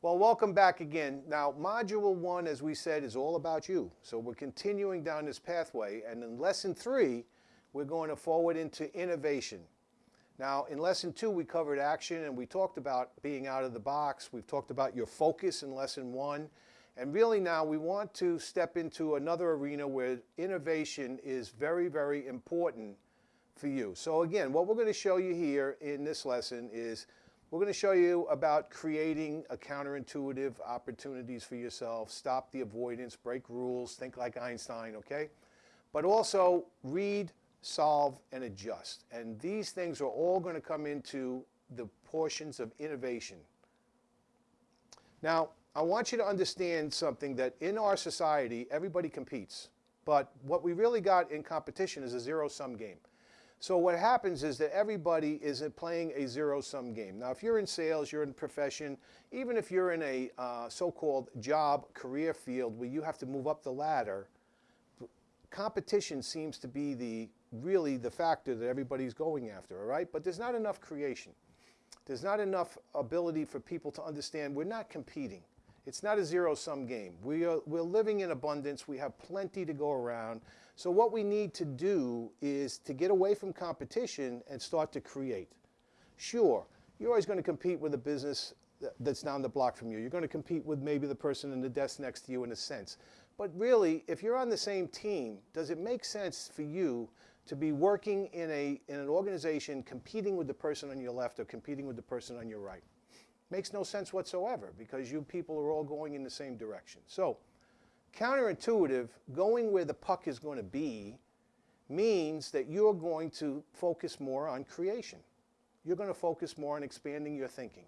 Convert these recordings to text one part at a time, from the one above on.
Well, welcome back again. Now, Module 1, as we said, is all about you. So we're continuing down this pathway, and in Lesson 3, we're going to forward into innovation. Now, in Lesson 2, we covered action, and we talked about being out of the box. We've talked about your focus in Lesson 1. And really now, we want to step into another arena where innovation is very, very important for you. So again, what we're going to show you here in this lesson is we're going to show you about creating a counterintuitive opportunities for yourself, stop the avoidance, break rules, think like Einstein, okay? But also read, solve, and adjust. And these things are all going to come into the portions of innovation. Now, I want you to understand something that in our society, everybody competes. But what we really got in competition is a zero-sum game. So what happens is that everybody is playing a zero-sum game. Now, if you're in sales, you're in profession, even if you're in a uh, so-called job career field where you have to move up the ladder, competition seems to be the really the factor that everybody's going after, all right? But there's not enough creation. There's not enough ability for people to understand we're not competing. It's not a zero-sum game. We are, we're living in abundance. We have plenty to go around. So what we need to do is to get away from competition and start to create. Sure, you're always going to compete with a business that's down the block from you. You're going to compete with maybe the person in the desk next to you in a sense. But really, if you're on the same team, does it make sense for you to be working in, a, in an organization competing with the person on your left or competing with the person on your right? Makes no sense whatsoever because you people are all going in the same direction. So Counterintuitive, going where the puck is going to be, means that you're going to focus more on creation. You're going to focus more on expanding your thinking.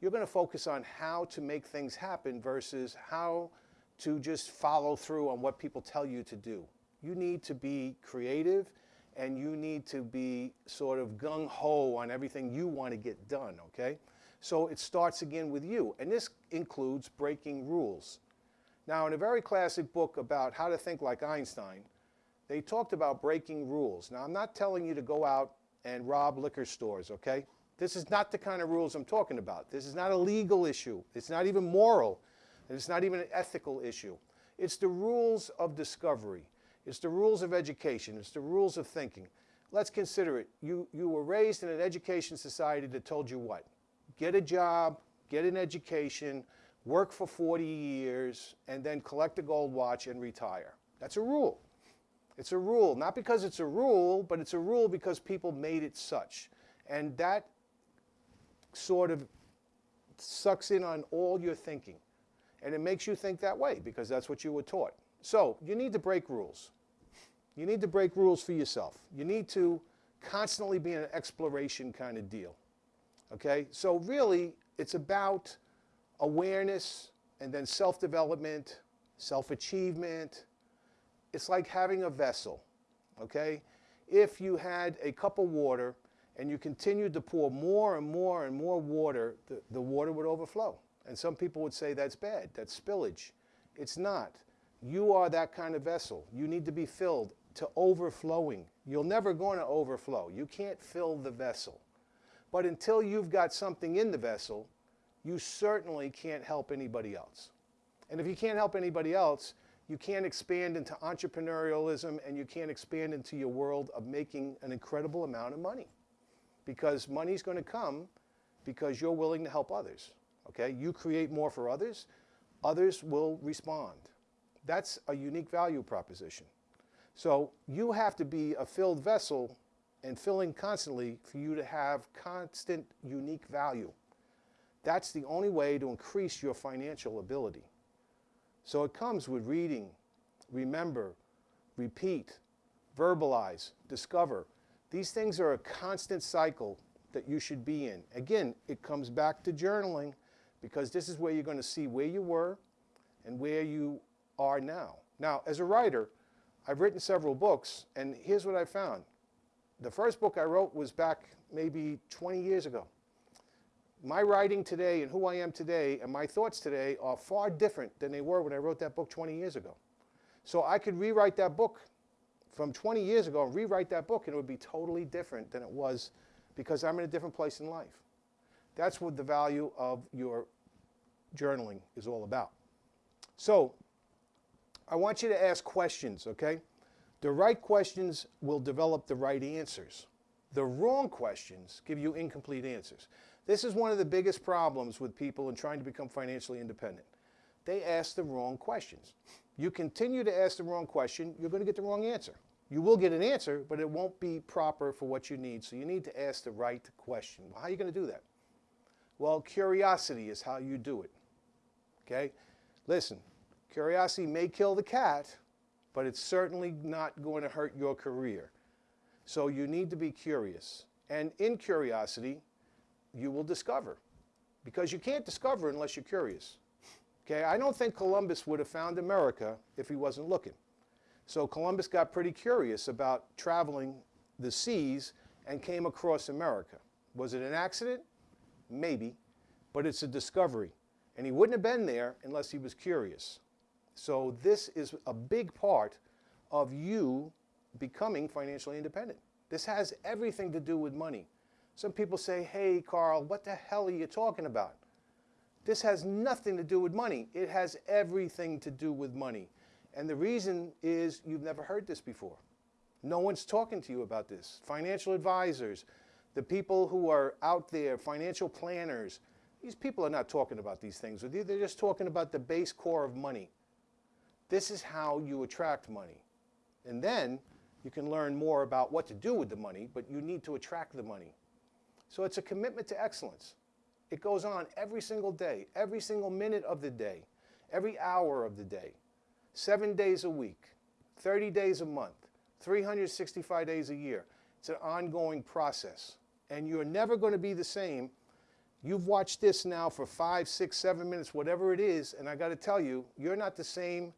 You're going to focus on how to make things happen versus how to just follow through on what people tell you to do. You need to be creative and you need to be sort of gung-ho on everything you want to get done, okay? So it starts again with you. And this includes breaking rules. Now, in a very classic book about how to think like Einstein, they talked about breaking rules. Now, I'm not telling you to go out and rob liquor stores, okay? This is not the kind of rules I'm talking about. This is not a legal issue. It's not even moral. And it's not even an ethical issue. It's the rules of discovery. It's the rules of education. It's the rules of thinking. Let's consider it. You, you were raised in an education society that told you what? Get a job, get an education, work for 40 years, and then collect a gold watch and retire. That's a rule. It's a rule, not because it's a rule, but it's a rule because people made it such. And that sort of sucks in on all your thinking. And it makes you think that way because that's what you were taught. So you need to break rules. You need to break rules for yourself. You need to constantly be an exploration kind of deal. Okay? So really, it's about awareness and then self-development, self-achievement. It's like having a vessel, okay? If you had a cup of water and you continued to pour more and more and more water, the, the water would overflow. And some people would say that's bad, that's spillage. It's not. You are that kind of vessel. You need to be filled to overflowing. You're never going to overflow. You can't fill the vessel. But until you've got something in the vessel, you certainly can't help anybody else. And if you can't help anybody else, you can't expand into entrepreneurialism and you can't expand into your world of making an incredible amount of money. Because money's going to come because you're willing to help others. Okay? You create more for others, others will respond. That's a unique value proposition. So you have to be a filled vessel and filling constantly for you to have constant unique value. That's the only way to increase your financial ability. So it comes with reading, remember, repeat, verbalize, discover. These things are a constant cycle that you should be in. Again, it comes back to journaling because this is where you're going to see where you were and where you are now. Now, as a writer, I've written several books, and here's what I found. The first book I wrote was back maybe 20 years ago my writing today and who I am today and my thoughts today are far different than they were when I wrote that book 20 years ago. So I could rewrite that book from 20 years ago and rewrite that book and it would be totally different than it was because I'm in a different place in life. That's what the value of your journaling is all about. So, I want you to ask questions, okay? The right questions will develop the right answers. The wrong questions give you incomplete answers. This is one of the biggest problems with people in trying to become financially independent. They ask the wrong questions. You continue to ask the wrong question, you're going to get the wrong answer. You will get an answer, but it won't be proper for what you need. So you need to ask the right question. Well, how are you going to do that? Well, curiosity is how you do it. Okay? Listen, curiosity may kill the cat, but it's certainly not going to hurt your career. So you need to be curious. And in curiosity, you will discover. Because you can't discover unless you're curious. Okay, I don't think Columbus would have found America if he wasn't looking. So Columbus got pretty curious about traveling the seas and came across America. Was it an accident? Maybe, but it's a discovery. And he wouldn't have been there unless he was curious. So this is a big part of you becoming financially independent. This has everything to do with money. Some people say, hey, Carl, what the hell are you talking about? This has nothing to do with money. It has everything to do with money. And the reason is you've never heard this before. No one's talking to you about this. Financial advisors, the people who are out there, financial planners, these people are not talking about these things with you. They're just talking about the base core of money. This is how you attract money. And then you can learn more about what to do with the money, but you need to attract the money. So it's a commitment to excellence. It goes on every single day, every single minute of the day, every hour of the day, seven days a week, 30 days a month, 365 days a year. It's an ongoing process. And you're never going to be the same. You've watched this now for five, six, seven minutes, whatever it is, and I got to tell you, you're not the same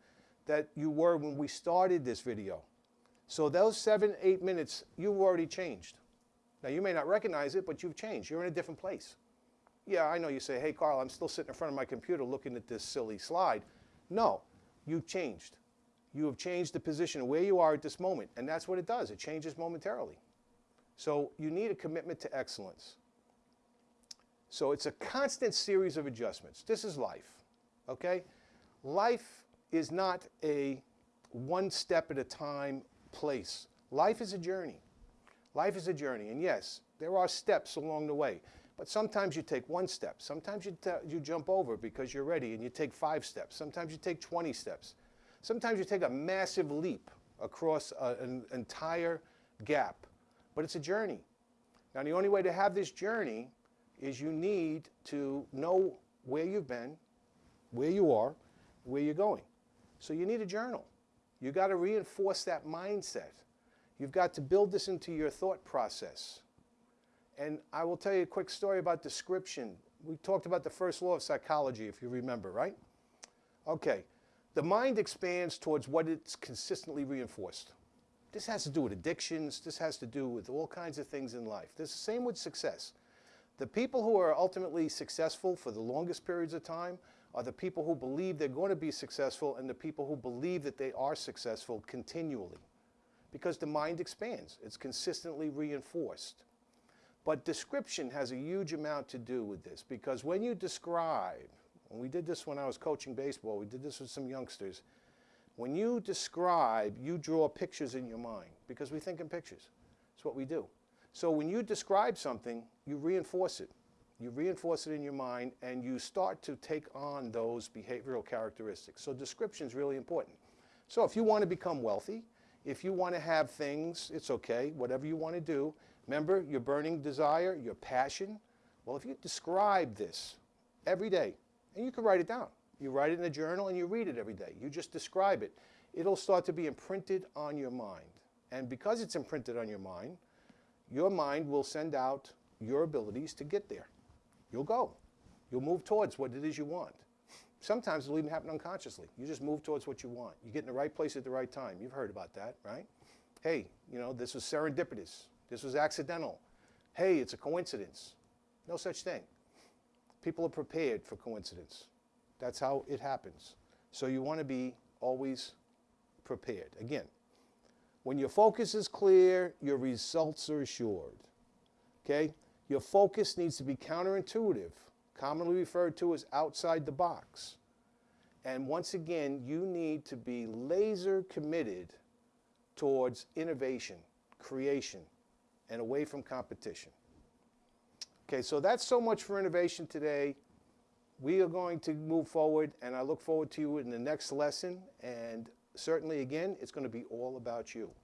that you were when we started this video. So those seven, eight minutes, you've already changed. Now, you may not recognize it, but you've changed. You're in a different place. Yeah, I know you say, hey, Carl, I'm still sitting in front of my computer looking at this silly slide. No, you've changed. You have changed the position of where you are at this moment, and that's what it does. It changes momentarily. So you need a commitment to excellence. So it's a constant series of adjustments. This is life, okay? Life is not a one step at a time place. Life is a journey. Life is a journey, and yes, there are steps along the way. But sometimes you take one step. Sometimes you, you jump over because you're ready and you take five steps. Sometimes you take 20 steps. Sometimes you take a massive leap across a, an entire gap. But it's a journey. Now, the only way to have this journey is you need to know where you've been, where you are, where you're going. So you need a journal. You've got to reinforce that mindset. You've got to build this into your thought process. And I will tell you a quick story about description. We talked about the first law of psychology, if you remember, right? Okay. The mind expands towards what it's consistently reinforced. This has to do with addictions. This has to do with all kinds of things in life. This is the same with success. The people who are ultimately successful for the longest periods of time are the people who believe they're going to be successful and the people who believe that they are successful continually. Because the mind expands. It's consistently reinforced. But description has a huge amount to do with this because when you describe, and we did this when I was coaching baseball, we did this with some youngsters, when you describe, you draw pictures in your mind because we think in pictures. It's what we do. So when you describe something, you reinforce it. You reinforce it in your mind and you start to take on those behavioral characteristics. So description is really important. So if you want to become wealthy, if you want to have things, it's okay, whatever you want to do, Remember your burning desire, your passion? Well, if you describe this every day, and you can write it down. You write it in a journal and you read it every day. You just describe it. It'll start to be imprinted on your mind. And because it's imprinted on your mind, your mind will send out your abilities to get there. You'll go. You'll move towards what it is you want. Sometimes it'll even happen unconsciously. You just move towards what you want. You get in the right place at the right time. You've heard about that, right? Hey, you know, this was serendipitous. This was accidental. Hey, it's a coincidence. No such thing. People are prepared for coincidence. That's how it happens. So you want to be always prepared. Again, when your focus is clear, your results are assured. Okay? Your focus needs to be counterintuitive. commonly referred to as outside the box. And once again, you need to be laser committed towards innovation, creation, and away from competition. Okay, so that's so much for innovation today. We are going to move forward, and I look forward to you in the next lesson. And certainly, again, it's going to be all about you.